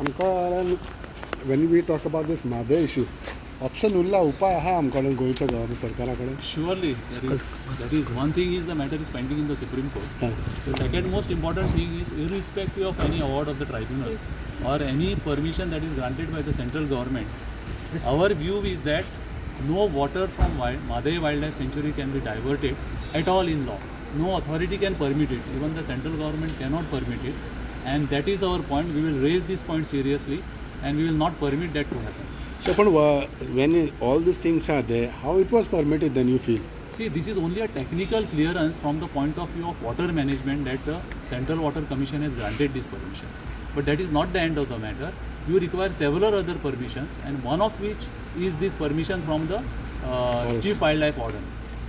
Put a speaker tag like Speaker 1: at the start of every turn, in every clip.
Speaker 1: आमकां when we talk about these Mhadei issue option Urla उपाय आहा आमच्या कडेन गोंयच्या गव्हर्मेंट सरकारा कडेन
Speaker 2: surely that is one is is the matter is pending in the
Speaker 1: Supreme
Speaker 2: Court second second most important is is irrespective of any award of the tribunal or any permission that is granted by the central government. Our view is that no water from Mhadei Wildlife Sanctuary can be diverted at all in law. No authority can permit it. Even the central government cannot permit it and that is our point. We will raise this point seriously and we will not permit that to happen.
Speaker 1: So, uh, when all these things are there, how it was permitted then you feel?
Speaker 2: See, this is only a technical clearance from the point of view of water management that the Central Water Commission has granted this permission. But that is not the end of the matter. You require several other permissions and one of which is this permission from the uh, Chief Wildlife Warden.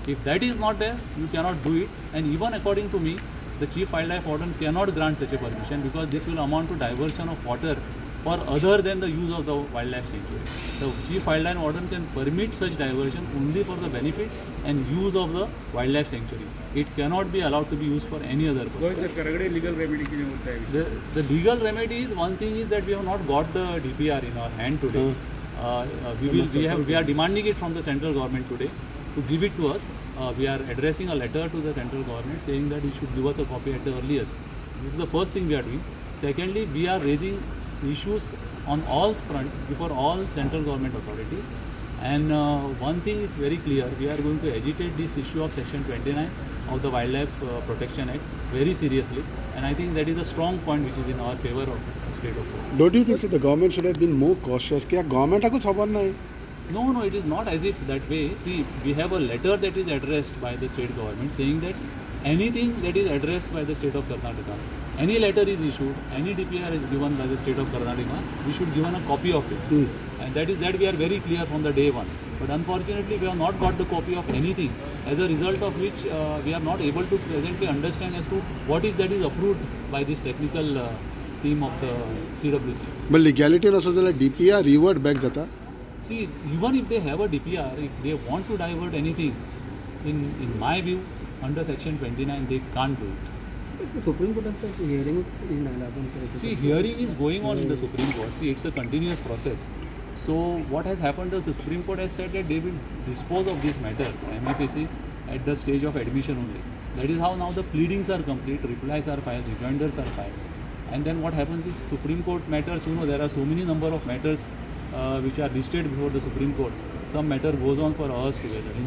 Speaker 2: If that is not there, you cannot do it and even according to me, the chief wildlife warden cannot grant such a permission because this will amount to diversion of water for other than the use of the wildlife sanctuary. The chief wildlife warden can permit such diversion only for the benefit and use of the wildlife sanctuary. It cannot be allowed to be used for any other purpose.
Speaker 3: So, legal remedy
Speaker 2: the, the legal remedy is one thing is that we have not got the DPR in our hand today. Hmm. Uh, uh, we, will, we, have, we are demanding it from the central government today to give it to us, uh, we are addressing a letter to the central government saying that it should give us a copy at the earliest. This is the first thing we are doing. Secondly, we are raising issues on all front before all central government authorities. And uh, one thing is very clear, we are going to agitate this issue of section 29 of the Wildlife uh, Protection Act very seriously. And I think that is a strong point which is in our favor of state of
Speaker 1: Don't you think that the government should have been more cautious? Government?
Speaker 2: No, no, it is not as if that way. See, we have a letter that is addressed by the state government saying that anything that is addressed by the state of Karnataka, any letter is issued, any DPR is given by the state of Karnataka, we should given a copy of it. Mm. And that is that we are very clear from the day one. But unfortunately, we have not got the copy of anything, as a result of which uh, we are not able to presently understand as to what is that is approved by this technical uh, team of the CWC.
Speaker 1: But legality and also the DPR revert back jata.
Speaker 2: See, even if they have a DPR, if they want to divert anything, in, in my view, under section 29, they can't do it.
Speaker 4: It's the Supreme Court after hearing in Allahabad.
Speaker 2: See, hearing is going on in the Supreme Court. See, it's a continuous process. So what has happened is the Supreme Court has said that they will dispose of this matter, MFAC, at the stage of admission only. That is how now the pleadings are complete, replies are filed, rejoinders are filed. And then what happens is Supreme Court matters, you know, there are so many number of matters which are listed before the Supreme Court. Some matter goes on for hours together. In